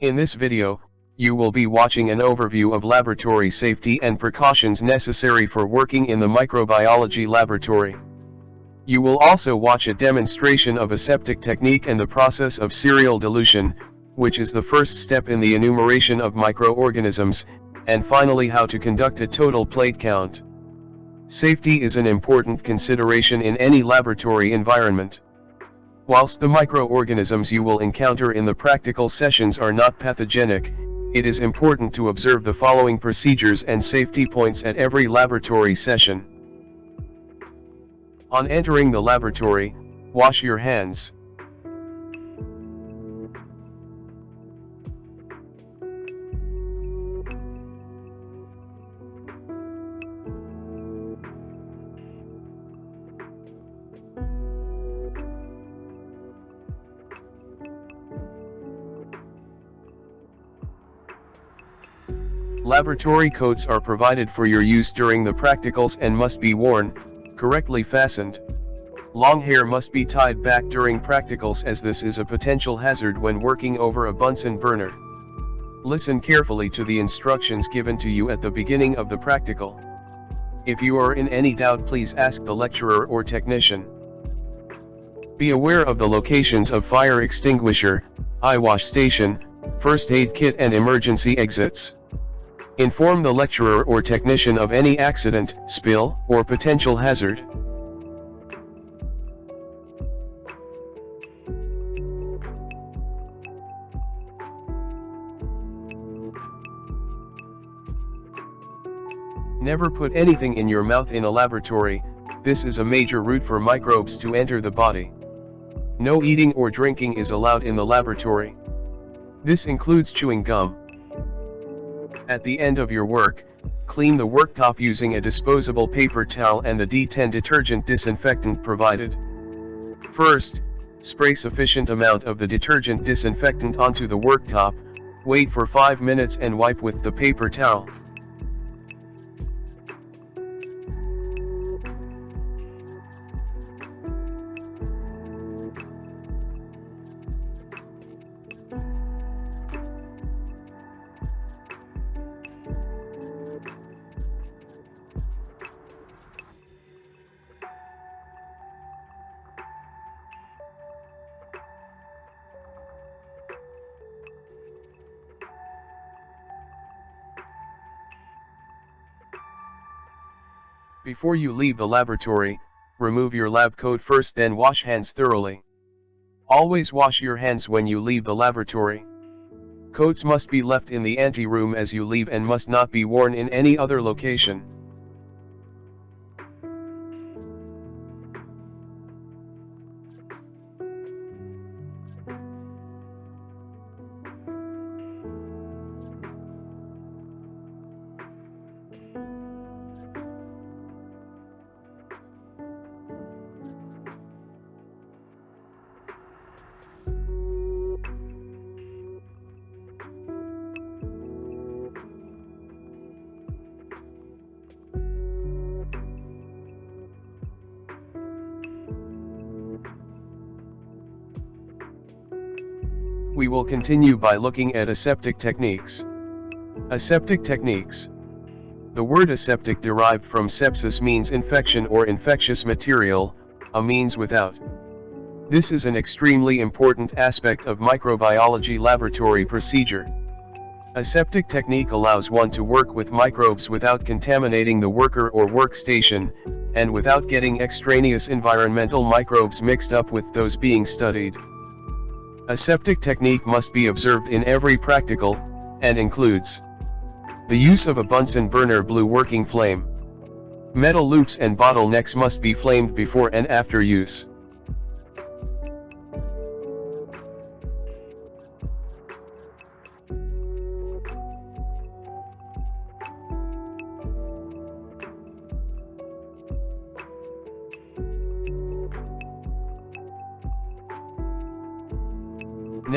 In this video, you will be watching an overview of laboratory safety and precautions necessary for working in the microbiology laboratory. You will also watch a demonstration of aseptic technique and the process of serial dilution, which is the first step in the enumeration of microorganisms, and finally how to conduct a total plate count. Safety is an important consideration in any laboratory environment. Whilst the microorganisms you will encounter in the practical sessions are not pathogenic, it is important to observe the following procedures and safety points at every laboratory session. On entering the laboratory, wash your hands. Laboratory coats are provided for your use during the practicals and must be worn, correctly fastened. Long hair must be tied back during practicals as this is a potential hazard when working over a Bunsen burner. Listen carefully to the instructions given to you at the beginning of the practical. If you are in any doubt please ask the lecturer or technician. Be aware of the locations of fire extinguisher, eye wash station, first aid kit and emergency exits. Inform the lecturer or technician of any accident, spill, or potential hazard. Never put anything in your mouth in a laboratory, this is a major route for microbes to enter the body. No eating or drinking is allowed in the laboratory. This includes chewing gum. At the end of your work, clean the worktop using a disposable paper towel and the D10 detergent disinfectant provided. First, spray sufficient amount of the detergent disinfectant onto the worktop, wait for 5 minutes and wipe with the paper towel. Before you leave the laboratory, remove your lab coat first then wash hands thoroughly. Always wash your hands when you leave the laboratory. Coats must be left in the ante-room as you leave and must not be worn in any other location. We will continue by looking at aseptic techniques. Aseptic techniques. The word aseptic derived from sepsis means infection or infectious material, a means without. This is an extremely important aspect of microbiology laboratory procedure. Aseptic technique allows one to work with microbes without contaminating the worker or workstation, and without getting extraneous environmental microbes mixed up with those being studied. Aseptic technique must be observed in every practical, and includes the use of a Bunsen burner blue working flame. Metal loops and bottlenecks must be flamed before and after use.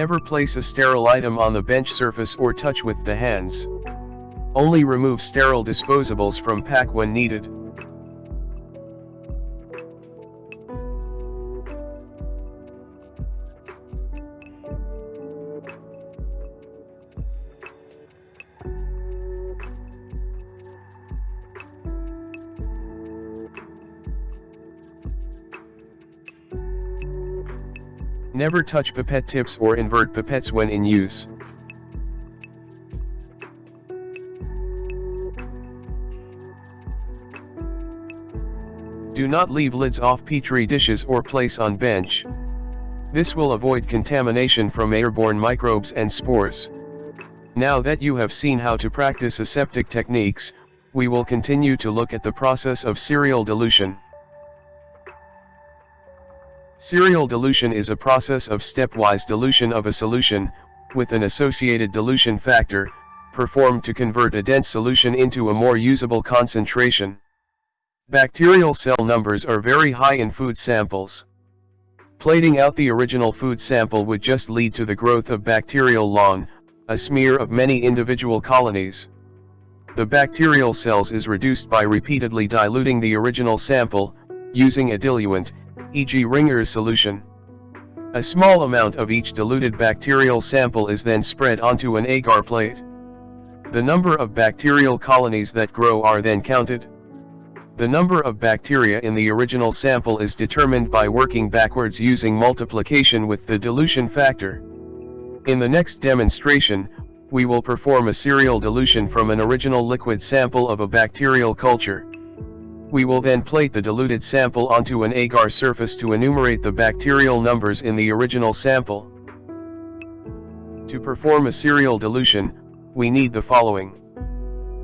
Never place a sterile item on the bench surface or touch with the hands. Only remove sterile disposables from pack when needed. Never touch pipette tips or invert pipettes when in use. Do not leave lids off petri dishes or place on bench. This will avoid contamination from airborne microbes and spores. Now that you have seen how to practice aseptic techniques, we will continue to look at the process of serial dilution. Serial dilution is a process of stepwise dilution of a solution, with an associated dilution factor, performed to convert a dense solution into a more usable concentration. Bacterial cell numbers are very high in food samples. Plating out the original food sample would just lead to the growth of bacterial lawn, a smear of many individual colonies. The bacterial cells is reduced by repeatedly diluting the original sample, using a diluent, e.g. Ringer's solution. A small amount of each diluted bacterial sample is then spread onto an agar plate. The number of bacterial colonies that grow are then counted. The number of bacteria in the original sample is determined by working backwards using multiplication with the dilution factor. In the next demonstration, we will perform a serial dilution from an original liquid sample of a bacterial culture. We will then plate the diluted sample onto an agar surface to enumerate the bacterial numbers in the original sample. To perform a serial dilution, we need the following.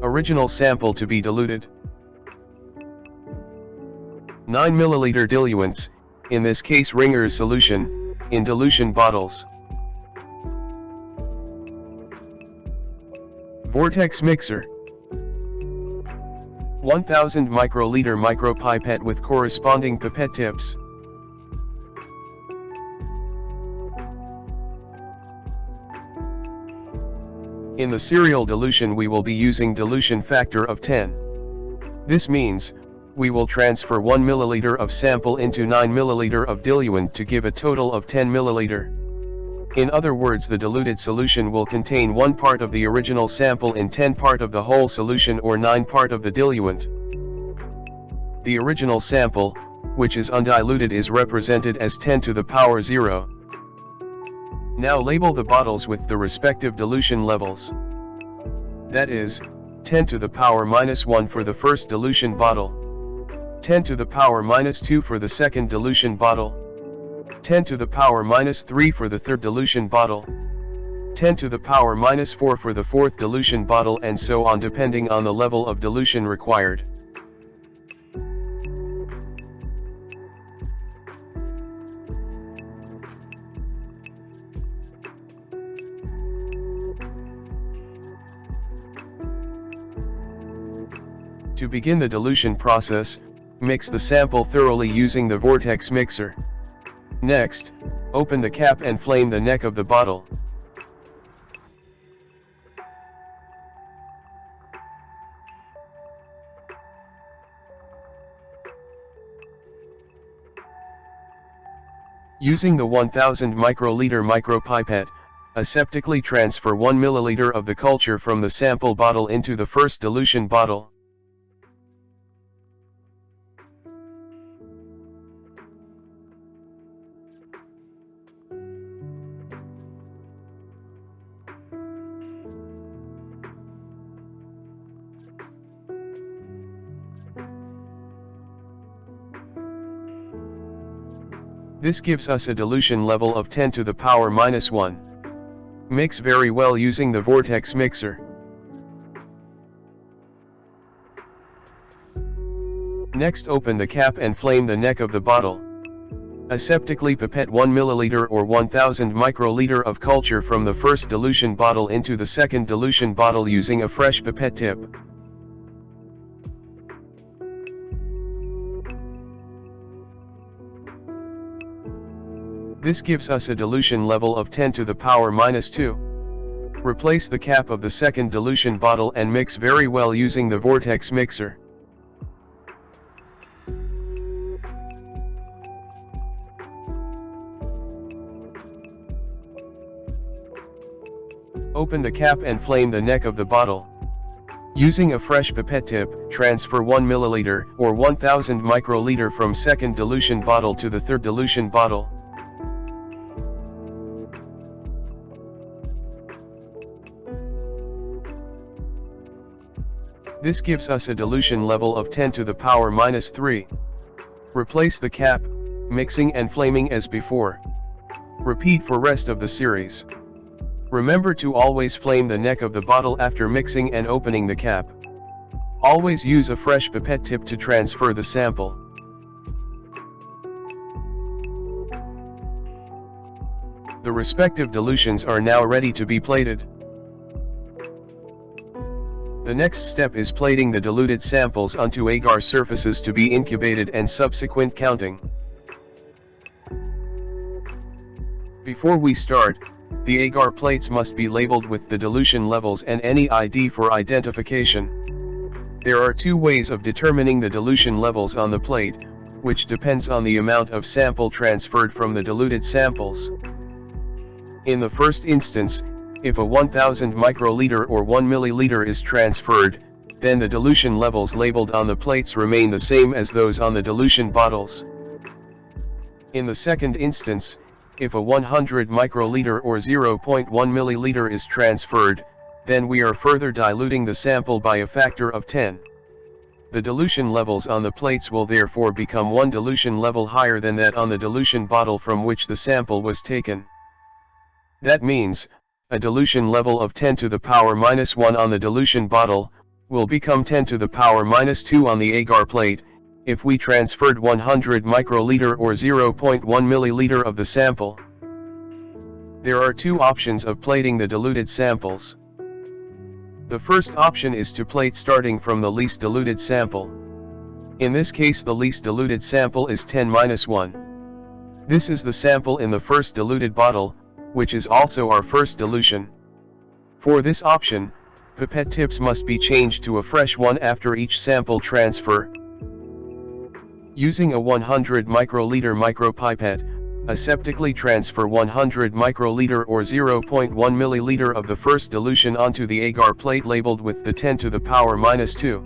Original sample to be diluted. 9 milliliter diluents, in this case Ringer's solution, in dilution bottles. Vortex mixer. 1000 microliter micropipette with corresponding pipette tips. In the serial dilution we will be using dilution factor of 10. This means, we will transfer 1 ml of sample into 9 ml of diluent to give a total of 10 ml. In other words the diluted solution will contain 1 part of the original sample in 10 part of the whole solution or 9 part of the diluent. The original sample, which is undiluted is represented as 10 to the power 0. Now label the bottles with the respective dilution levels. That is, 10 to the power minus 1 for the first dilution bottle. 10 to the power minus 2 for the second dilution bottle, 10 to the power minus 3 for the third dilution bottle, 10 to the power minus 4 for the fourth dilution bottle and so on depending on the level of dilution required. To begin the dilution process, Mix the sample thoroughly using the vortex mixer. Next, open the cap and flame the neck of the bottle. Using the 1000 microliter micropipette, aseptically transfer 1 milliliter of the culture from the sample bottle into the first dilution bottle. This gives us a dilution level of 10 to the power minus 1. Mix very well using the vortex mixer. Next open the cap and flame the neck of the bottle. Aseptically pipette 1 milliliter or 1000 microliter of culture from the first dilution bottle into the second dilution bottle using a fresh pipette tip. This gives us a dilution level of 10 to the power minus 2. Replace the cap of the second dilution bottle and mix very well using the vortex mixer. Open the cap and flame the neck of the bottle. Using a fresh pipette tip, transfer 1 ml or 1000 microliter from second dilution bottle to the third dilution bottle. This gives us a dilution level of 10 to the power minus 3. Replace the cap, mixing and flaming as before. Repeat for rest of the series. Remember to always flame the neck of the bottle after mixing and opening the cap. Always use a fresh pipette tip to transfer the sample. The respective dilutions are now ready to be plated. The next step is plating the diluted samples onto agar surfaces to be incubated and subsequent counting. Before we start, the agar plates must be labeled with the dilution levels and any ID for identification. There are two ways of determining the dilution levels on the plate, which depends on the amount of sample transferred from the diluted samples. In the first instance, if a 1000 microliter or 1 milliliter is transferred, then the dilution levels labeled on the plates remain the same as those on the dilution bottles. In the second instance, if a 100 microliter or 0.1 milliliter is transferred, then we are further diluting the sample by a factor of 10. The dilution levels on the plates will therefore become one dilution level higher than that on the dilution bottle from which the sample was taken. That means, a dilution level of 10 to the power minus 1 on the dilution bottle, will become 10 to the power minus 2 on the agar plate, if we transferred 100 microliter or 0.1 milliliter of the sample. There are two options of plating the diluted samples. The first option is to plate starting from the least diluted sample. In this case the least diluted sample is 10-1. This is the sample in the first diluted bottle, which is also our first dilution. For this option, pipette tips must be changed to a fresh one after each sample transfer. Using a 100 microliter micropipette, aseptically transfer 100 microliter or 0.1 milliliter of the first dilution onto the agar plate labeled with the 10 to the power minus 2.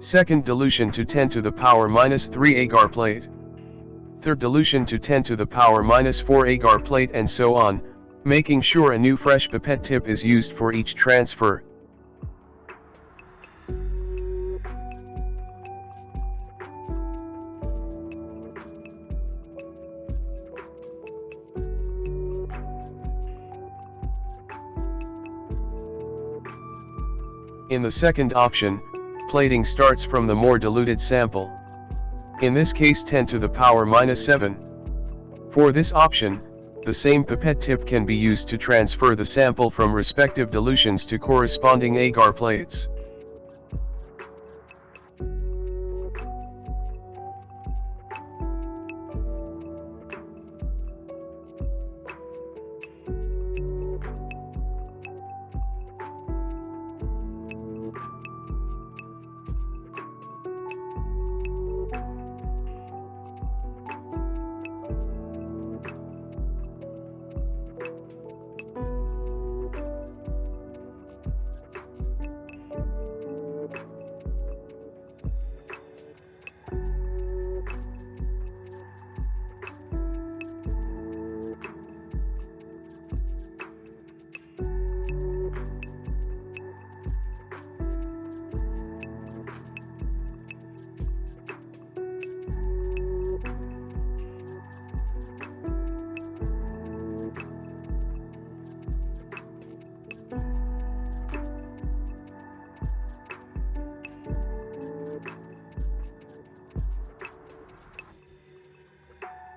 Second dilution to 10 to the power minus 3 agar plate dilution to 10 to the power minus 4 agar plate and so on, making sure a new fresh pipette tip is used for each transfer. In the second option, plating starts from the more diluted sample in this case 10 to the power minus 7. For this option, the same pipette tip can be used to transfer the sample from respective dilutions to corresponding agar plates.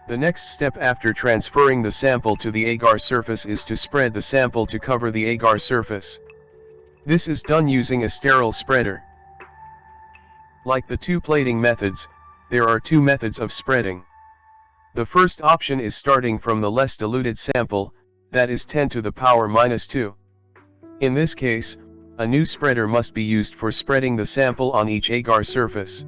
The next step after transferring the sample to the agar surface is to spread the sample to cover the agar surface. This is done using a sterile spreader. Like the two plating methods, there are two methods of spreading. The first option is starting from the less diluted sample, that is 10 to the power minus 2. In this case, a new spreader must be used for spreading the sample on each agar surface.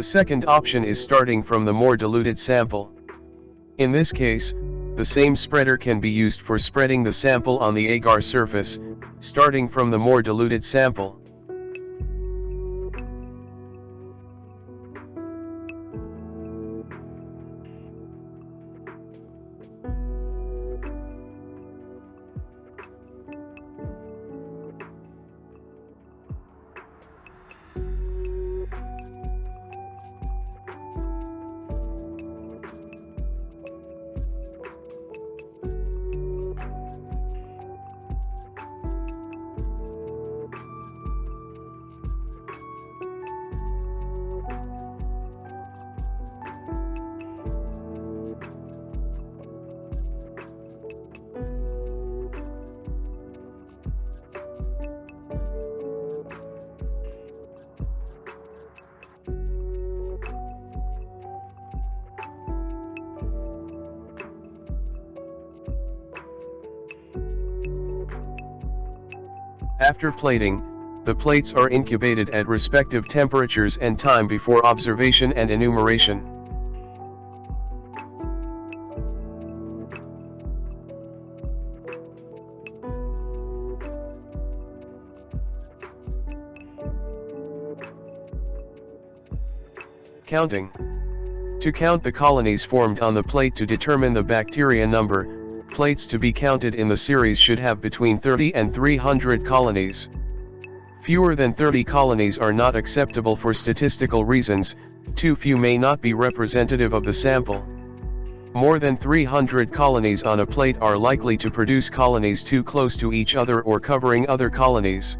The second option is starting from the more diluted sample. In this case, the same spreader can be used for spreading the sample on the agar surface, starting from the more diluted sample. After plating, the plates are incubated at respective temperatures and time before observation and enumeration. Counting. To count the colonies formed on the plate to determine the bacteria number, plates to be counted in the series should have between 30 and 300 colonies. Fewer than 30 colonies are not acceptable for statistical reasons, too few may not be representative of the sample. More than 300 colonies on a plate are likely to produce colonies too close to each other or covering other colonies.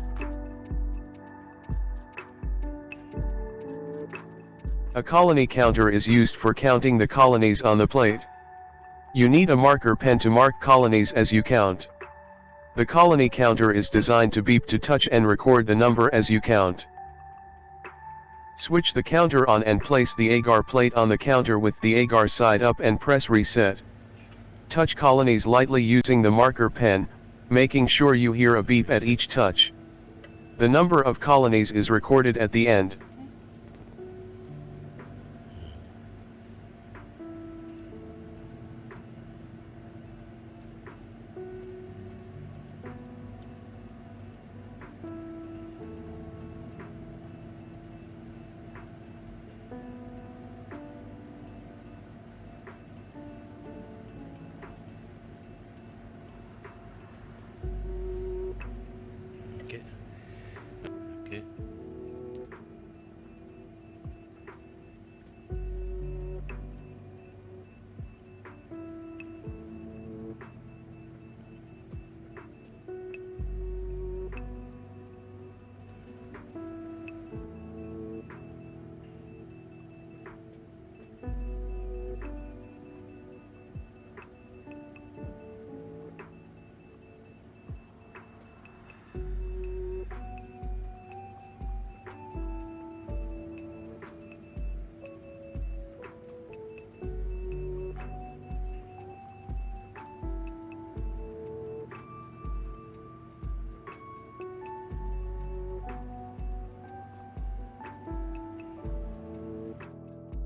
A colony counter is used for counting the colonies on the plate. You need a marker pen to mark colonies as you count. The colony counter is designed to beep to touch and record the number as you count. Switch the counter on and place the agar plate on the counter with the agar side up and press reset. Touch colonies lightly using the marker pen, making sure you hear a beep at each touch. The number of colonies is recorded at the end.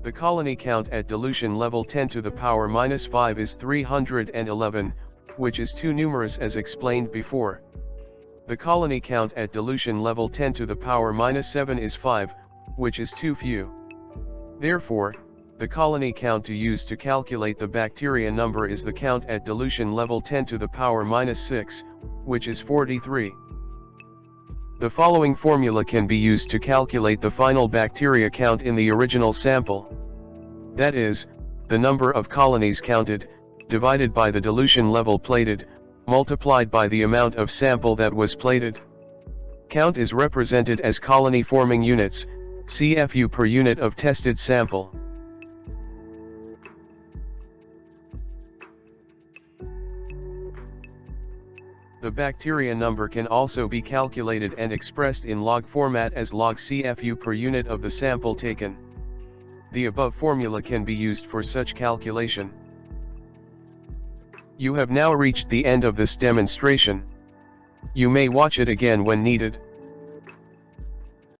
The colony count at dilution level 10 to the power minus 5 is 311, which is too numerous as explained before. The colony count at dilution level 10 to the power minus 7 is 5, which is too few. Therefore, the colony count to use to calculate the bacteria number is the count at dilution level 10 to the power minus 6, which is 43. The following formula can be used to calculate the final bacteria count in the original sample. That is, the number of colonies counted, divided by the dilution level plated, multiplied by the amount of sample that was plated. Count is represented as colony forming units, CFU per unit of tested sample. The bacteria number can also be calculated and expressed in log format as log CFU per unit of the sample taken. The above formula can be used for such calculation. You have now reached the end of this demonstration. You may watch it again when needed.